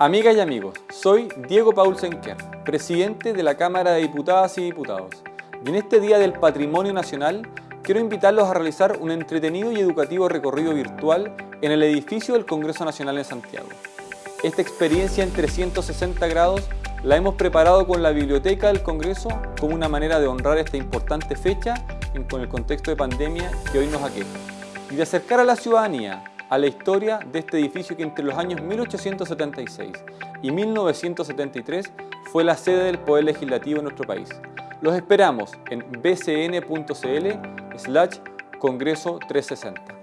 Amigas y amigos, soy Diego Paul Senker, presidente de la Cámara de Diputadas y Diputados. Y en este Día del Patrimonio Nacional quiero invitarlos a realizar un entretenido y educativo recorrido virtual en el edificio del Congreso Nacional en Santiago. Esta experiencia en 360 grados la hemos preparado con la Biblioteca del Congreso como una manera de honrar esta importante fecha con el contexto de pandemia que hoy nos aqueja y de acercar a la ciudadanía a la historia de este edificio que entre los años 1876 y 1973 fue la sede del Poder Legislativo en nuestro país. Los esperamos en bcn.cl slash Congreso 360.